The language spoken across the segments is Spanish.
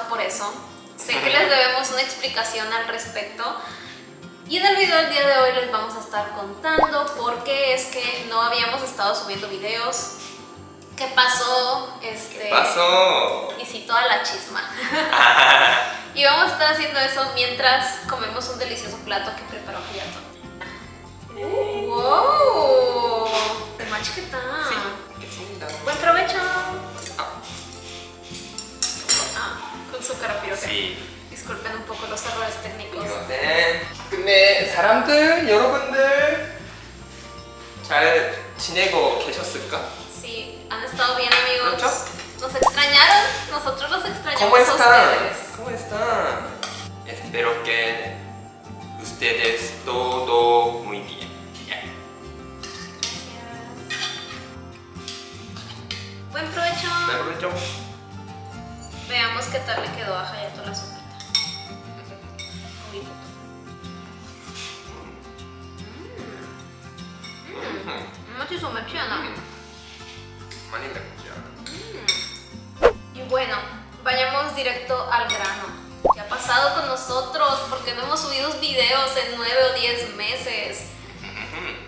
preocupados por eso. Sé que les debemos una explicación al respecto. Y en el video del día de hoy les vamos a estar contando por qué es que no habíamos estado subiendo videos, qué pasó, este, ¿Qué pasó? y si toda la chisma. Ah. y vamos a estar haciendo eso mientras comemos un delicioso plato que preparó Piato. ¡Wow! ¿Te macho qué tal? Sí, qué Buen provecho. con su carapirote. sí. Disculpen un poco los errores técnicos. 이거는 근데 사람들, 여러분들 잘 지내고 계셨을까? Sí, han estado bien amigos. ¿Mucho? Nos extrañaron, nosotros los extrañamos ¿Cómo a están? ustedes. ¿Cómo están? Espero que ustedes todo muy bien. Bien. Buen provecho. ¿Me aprovecho? Veremos qué tal le quedó a Hayato la sopita. Mm. Y bueno, vayamos directo al grano. ¿Qué ha pasado con nosotros? ¿Por qué no hemos subido videos en 9 o 10 meses?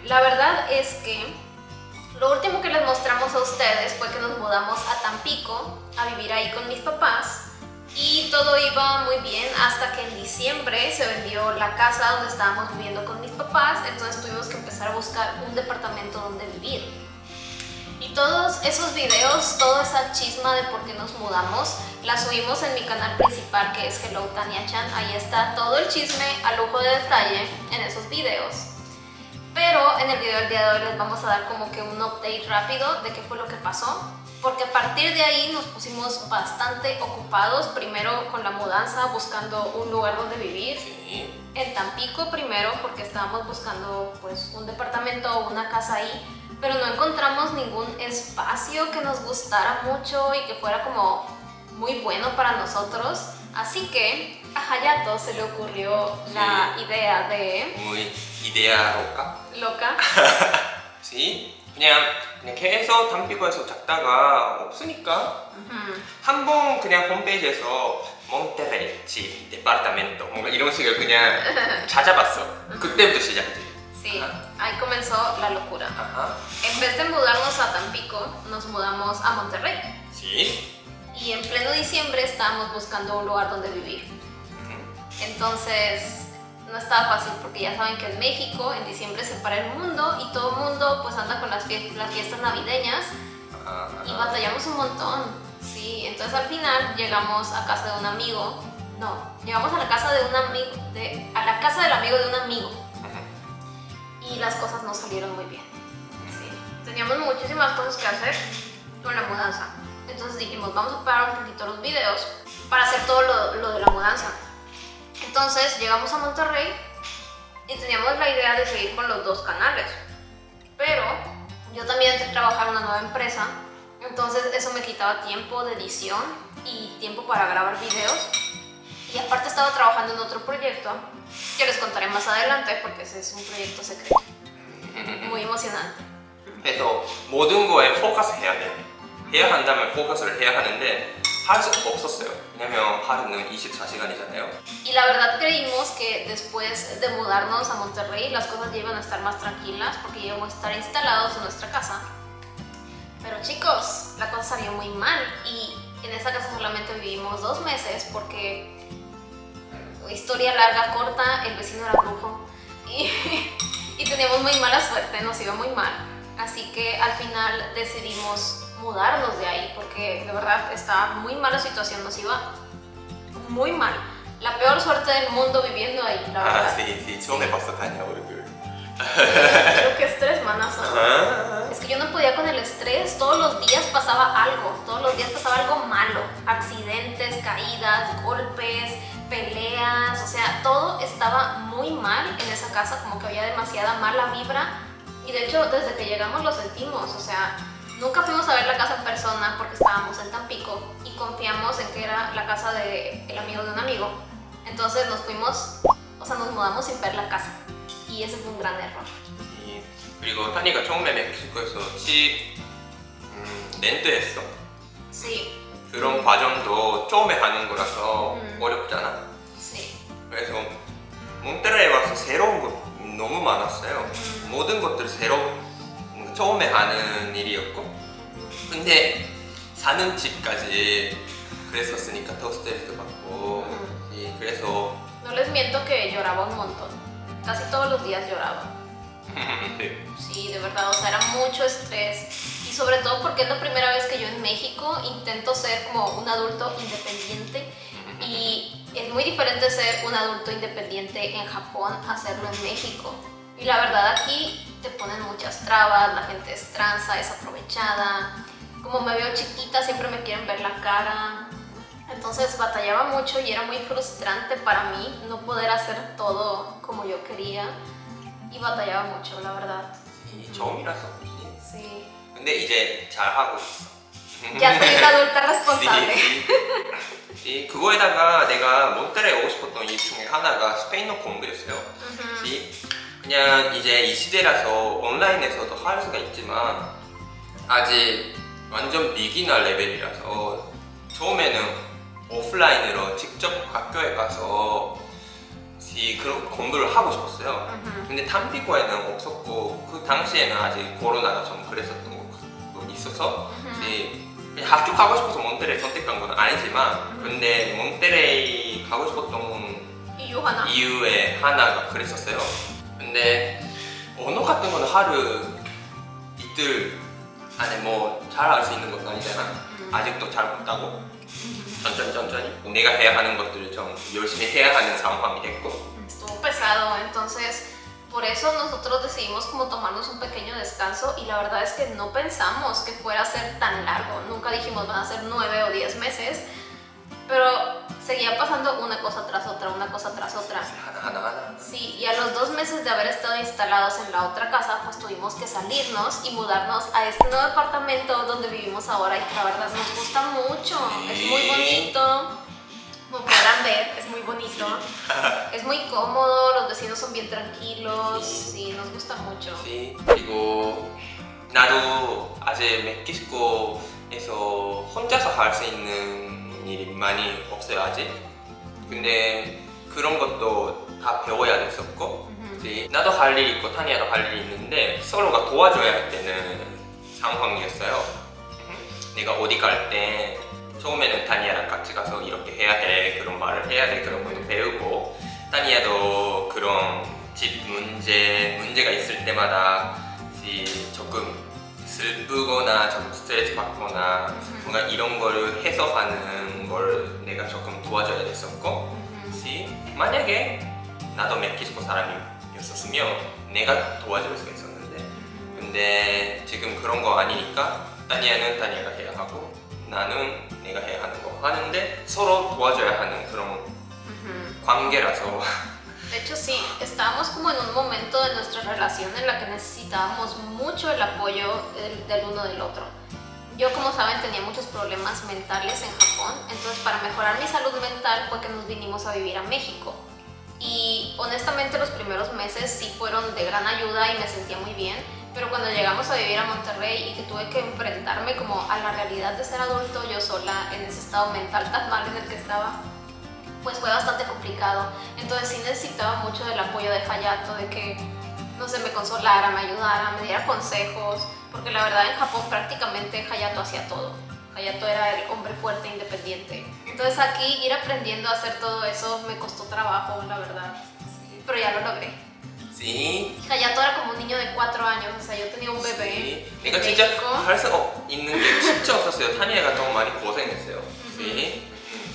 La verdad es que lo último que les mostramos a ustedes fue que nos mudamos a Tampico a vivir ahí con mis papás y todo iba muy bien hasta que en diciembre se vendió la casa donde estábamos viviendo con mis papás, entonces tuvimos que empezar a buscar un departamento donde vivir. Y todos esos videos, toda esa chisma de por qué nos mudamos, la subimos en mi canal principal que es Hello Tania Chan. Ahí está todo el chisme a lujo de detalle en esos videos. Pero en el video del día de hoy les vamos a dar como que un update rápido de qué fue lo que pasó porque a partir de ahí nos pusimos bastante ocupados, primero con la mudanza, buscando un lugar donde vivir. Sí. En Tampico primero, porque estábamos buscando pues, un departamento o una casa ahí, pero no encontramos ningún espacio que nos gustara mucho y que fuera como muy bueno para nosotros. Así que a Hayato se le ocurrió la idea de... Muy idea loca. Loca. sí, 그냥 그냥 계속 담피고에서 잡다가 없으니까 Ujú. 한 번 그냥 홈페이지에서 몬테레이 집 데파르타멘토 뭔가 이런 식으로 그냥 찾아봤어 그때부터 시작이지 Sí, ahí comenzó la locura. 아하 En vez de mudarnos a Tampico, nos mudamos a Monterrey. 지 Y en pleno diciembre estábamos buscando un lugar donde vivir. Entonces no estaba fácil porque ya saben que en México en diciembre se para el mundo y todo el mundo pues anda con las, fie- las fiestas navideñas y batallamos un montón. Sí, entonces al final llegamos a casa de un amigo. No, llegamos a la casa de un amigo, de, a la casa del amigo de un amigo y las cosas no salieron muy bien. Sí, teníamos muchísimas cosas que hacer con la mudanza. Entonces dijimos, vamos a parar un poquito los videos para hacer todo lo, lo de la mudanza. Entonces llegamos a Monterrey y teníamos la idea de seguir con los dos canales. Pero yo también entré a trabajar en una nueva empresa, entonces eso me quitaba tiempo de edición y tiempo para grabar videos. Y aparte estaba trabajando en otro proyecto que les contaré más adelante porque ese es un proyecto secreto. Muy emocionante. 그래서 모든 거에 포커스 해야 돼 해야 한다면 포커스를 해야 하는데 할 수가 없었어요 왜냐면 하루는 24시간이잖아요 Y la verdad creímos que después de mudarnos a Monterrey las cosas ya iban a estar más tranquilas porque ya íbamos a estar instalados en nuestra casa. Pero chicos, la cosa salió muy mal y en esa casa solamente vivimos dos meses porque, historia larga, corta, el vecino era brujo y, y teníamos muy mala suerte, nos iba muy mal. Así que al final decidimos mudarnos de ahí porque de verdad estaba muy mala situación, nos iba muy mal. La peor suerte del mundo viviendo ahí, la verdad. Ah, sí, sí, yo me pasó daño, Creo que estrés, manazo. Es que yo no podía con el estrés, todos los días pasaba algo, todos los días pasaba algo malo. Accidentes, caídas, golpes, peleas, o sea, todo estaba muy mal en esa casa, como que había demasiada mala vibra. Y de hecho, desde que llegamos lo sentimos, o sea, nunca fuimos a ver la casa en persona porque estábamos en Tampico y confiamos en que era la casa del el amigo de un amigo, entonces nos fuimos, o sea, nos mudamos sin ver la casa y ese fue un gran error. 이- 그리고 타니가 처음에 멕시코에서 집 음, 렌트했어 Sí, 그런 과정도 처음에 하는 거라서 음. 어렵잖아. Sí. 그래서 몬테레이 와서 새로운 거 너무 많았어요. 음. 모든 것들 새로 뭔가 처음에 하는 일이었고 근데 사는 집까지 그랬었으니까 더 스트레스 받고 음. 예, 그래서 No les miento que lloraba un montón. Casi todos los días lloraba. 네. Sí, de verdad, o sea, era mucho estrés. Y sobre todo porque es la primera vez que yo en México intento ser como un adulto independiente. Y es muy diferente ser un adulto independiente en Japón a hacerlo en México. Y la verdad aquí te ponen muchas trabas, la gente es tranza, es aprovechada. Como me veo chiquita, siempre me quieren ver la cara. Entonces batallaba mucho y era muy frustrante para mí no poder hacer todo como yo quería. Y batallaba mucho, la verdad. 이 처음이라서 그렇지. Sí. 근데 이제 잘 하고 있어. Ya soy una adulta responsable. 이 그거에다가 내가 몬테레 오고 싶었던 이유 중에 하나가 스페인어 공부였어요. Ujú. 이 그냥 이제 이 시대라서 온라인에서도 할 수가 있지만 아직 완전 비기너 레벨이라서 처음에는 오프라인으로 직접 학교에 가서 이 그런 공부를 하고 싶었어요. 근데 탐피고에는 없었고 그 당시에는 아직 코로나가 좀 그랬었던 것도 있어서 Ujú. 이 그냥 학교 가고 싶어서 몬테레이 선택한 건 아니지만 근데 몬테레이 가고 싶었던 Y Johanna. 이유의 하나가 그랬었어요. 근데 언어 같은 거는 하루 이틀 안에 뭐 잘할 수 있는 것도 아니잖아. 음. 아직도 잘 못하고 천천히 천천히 내가 해야 하는 것들을 좀 열심히 해야 하는 상황이 됐고 Estuvo pesado, entonces por eso nosotros decidimos como tomarnos un pequeño descanso y la verdad es que no pensamos que fuera a ser tan largo. Nunca dijimos van a ser nueve o diez meses, pero seguía pasando una cosa tras otra, una cosa tras otra. 하나 하나 하나 Sí, y a los dos meses de haber estado instalados en la otra casa, pues tuvimos que salirnos y mudarnos a este nuevo apartamento donde vivimos ahora y la verdad nos gusta mucho, es muy Sí. bonito, como podrán ver, es muy bonito, es muy cómodo, los vecinos son bien tranquilos, sí, nos gusta mucho. 지 그리고 나도 아직 멕시코에서 혼자서 할 수 있는 일이 많이 없어요 아직 근데 그런 것도 다 배워야 됐었고. 이제 나도 할일 있고 타니아도 할일 있는데 서로가 도와줘야 되는 상황이었어요 내가 어디 갈 때 처음에는 타니아랑 같이 가서 이렇게 해야 해 그런 말을 해야 돼 그런 것도 배우고 타니아도 그런 집 문제 문제가 있을 때마다 이 조금 슬프거나 좀 스트레스 받거나 뭔가 이런 걸 해소하는 걸 내가 조금 도와줘야 됐었고 Ujú. 시 만약에 나도 멕시코 사람이었었으면 내가 도와줄 수 있었는데 근데 지금 그런 거 아니니까 타니아는 타니아가 해야 하고 나는 내가 해야 하는 거 하는데 서로 도와줘야 하는 그런. 관계라서 De hecho, sí, estábamos como en un momento de nuestra relación en la que necesitábamos mucho el apoyo del, del uno del otro. Yo, como saben, tenía muchos problemas mentales en Japón, entonces para mejorar mi salud mental fue que nos vinimos a vivir a México. Y honestamente los primeros meses sí fueron de gran ayuda y me sentía muy bien, pero cuando llegamos a vivir a Monterrey y que tuve que enfrentarme como a la realidad de ser adulto yo sola en ese estado mental tan mal en el que estaba, pues fue bastante complicado. Entonces sí necesitaba mucho del apoyo de Hayato, de que, no sé, me consolara, me ayudara, me diera consejos, porque la verdad en Japón prácticamente Hayato hacía todo. Hayato era el hombre fuerte, independiente. Entonces aquí ir aprendiendo a hacer todo eso me costó trabajo, la verdad. Sí, pero ya lo logré. 시 Hayato era como un niño de 4 años, o sea, yo tenía un bebé. 시 내가 en 진짜 México. 할 수 있는 게 진짜 없었어요 타니아가 너무 많이 고생했어요 시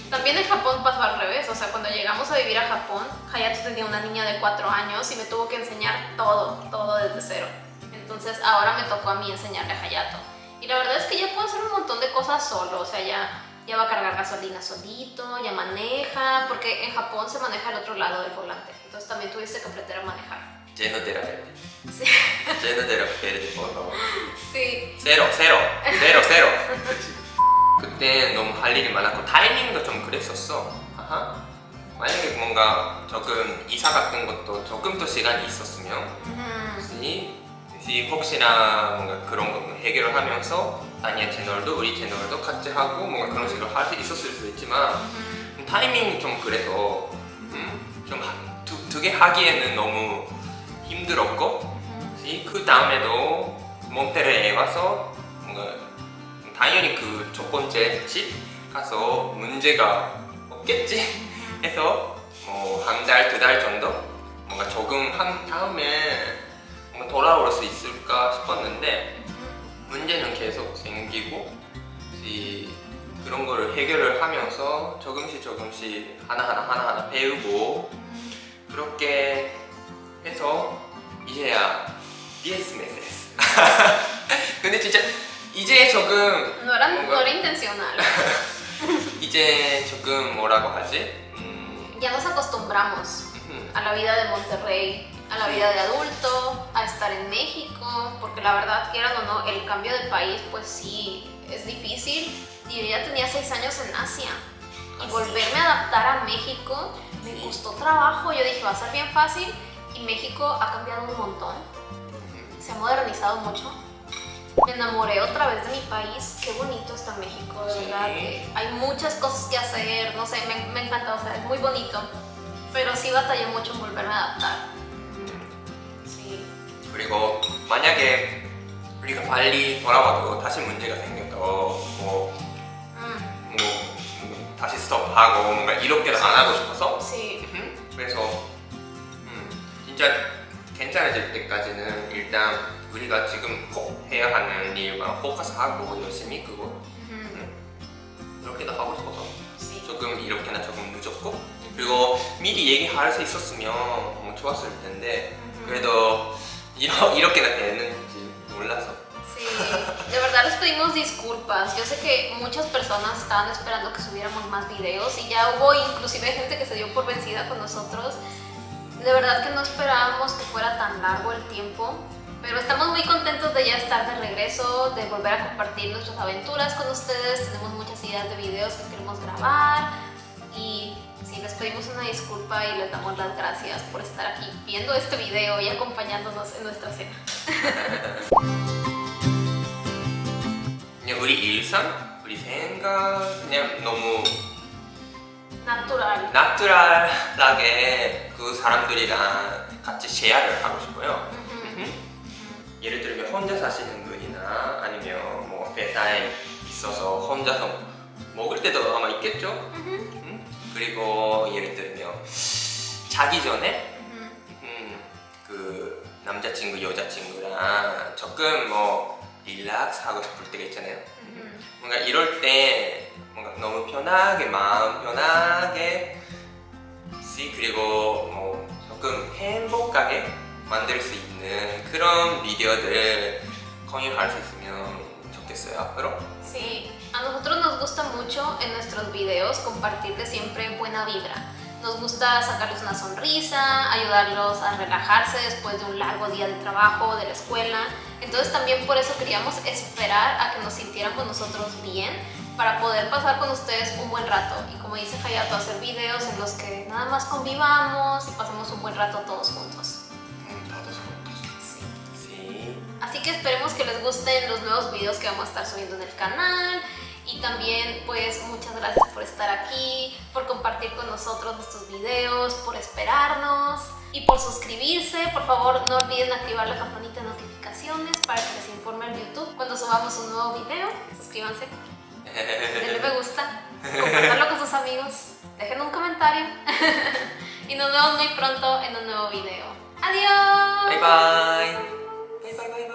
También en Japón pasó al revés, o sea, cuando llegamos a vivir a Japón, Hayato tenía una niña de 4 años y me tuvo que enseñar todo, todo desde cero. Entonces ahora me tocó a mí enseñarle a Hayato. Y la verdad es que ya puedo hacer un montón de cosas solo, o sea, ya, ya va a cargar gasolina solito, ya maneja, porque en Japón se maneja el otro lado del volante, entonces también tuviste que aprender a manejar. Lleno de la. Sí. Lleno de la por favor. Sí. Cero, cero, cero, cero. 그때 너무 할 일이 많았고 타이밍도 좀 그랬었어 아하. 만약에 뭔가 조금 이사 같은 것도 조금 더 시간이 있었으면 Ujú. 혹시 혹시 혹시나 뭔가 그런 거 해결을 하면서 아니야 채널도 우리 채널도 같이 하고 뭔가 그런 식으로 할 수 있었을 수도 있지만 Ujú. 타이밍이 좀 그래서 음, 좀두 개 하기에는 너무 힘들었고. 그 다음에도 몬테레에 와서 당연히 그 첫 번째 집 가서 문제가 없겠지? 해서 뭐 한 달 두 달 정도? 뭔가 적응한 다음에 뭔가 돌아올 수 있을까 싶었는데 문제는 계속 생기고 이 그런 거를 해결을 하면서 조금씩 조금씩 하나하나 하나하나 배우고 그렇게 해서 이제야 DS 메시스 근데 진짜 이제 조금 No era, no Ponga- era intencional. 이제 조금 뭐라고 하지? 음, Ya nos acostumbramos 음, a la vida de Monterrey, a la vida de adulto, a estar en México, porque la verdad, quieran o no, el cambio de país, pues sí, es difícil. Y yo ya tenía seis años en Asia. Y Así. volverme a adaptar a México me Sí. costó trabajo. Yo dije, va a ser bien fácil. Y México ha cambiado un montón. Se ha modernizado mucho. Me enamoré otra vez de mi país. Qué bonito está México, de Sí. verdad. hay muchas cosas que hacer. No sé, me, me encanta, o sea, es muy bonito. Pero sí batallé mucho en volverme a adaptar. Sí. 그리고 만약에 우리가 빨리 돌아와도 다시 문제가 생겨도 뭐, Mm, 뭐, 뭐 다시 스톱하고 뭔가 이렇게는 안 하고 싶어서 sí. 음, 그래서 음, 진짜 괜찮아질 때까지는 일단 우리가 지금 꼭 해야 하는 일만 포커스하고 열심히 그거 Ujú, 그렇게도 하고 싶어서 Sí. 조금 이렇게나 조금 늦었고 그리고 미리 얘기할 수 있었으면 너무 좋았을 텐데 Ujú. 그래도 이러, 이렇게나 되는지 몰라서 Sí, de verdad les pedimos disculpas. Yo sé que muchas personas estaban esperando que subiéramos más videos y ya hubo inclusive gente que se dio por vencida con nosotros. De verdad que no esperábamos que fuera tan largo el tiempo, pero estamos muy contentos de ya estar de regreso, de volver a compartir nuestras aventuras con ustedes. Tenemos muchas ideas de videos que queremos grabar y sí, les pedimos una disculpa y les damos las gracias por estar aquí viendo este video y acompañándonos en nuestra cena. 그냥 우리 일상, 우리 생각 그냥 너무 Natural. 나트랄하게 그 사람들이랑 같이 쉐어를 하고 싶어요. 예를 들면 혼자 사시는 분이나 아니면 뭐 회사에 있어서 혼자서 먹을 때도 아마 있겠죠? 음? 그리고 예를 들면 자기 전에 Ujú. 음, 그 남자친구 여자친구랑 조금 뭐 릴렉스 하고 싶을 때가 있잖아요. 뭔가 이럴 때 뭔가 너무 편하게 마음 편하게 시 그리고 뭐 조금 행복하게 만들 수 있는 그런 비디오들 공유할 수 있으면 좋겠어요 앞으로. Sí, a nosotros nos gusta mucho en nuestros videos compartirles siempre buena vibra. Nos gusta sacarles una sonrisa, ayudarlos a relajarse después de un largo día de trabajo, de la escuela. Entonces también por eso queríamos esperar a que nos sintiéramos nosotros bien para poder pasar con ustedes un buen rato. Y como dice Hayato, hacer videos en los que nada más convivamos y pasemos un buen rato todos juntos. así que esperemos que les gusten los nuevos videos que vamos a estar subiendo en el canal y también pues muchas gracias por estar aquí, por compartir con nosotros nuestros videos, por esperarnos y por suscribirse. Por favor no olviden activar la campanita de notificaciones para que les informe el YouTube cuando subamos un nuevo video. Suscríbanse, denle me gusta, compartanlo con sus amigos, dejen un comentario y nos vemos muy pronto en un nuevo video. ¡Adiós! Bye bye! bye, bye, bye.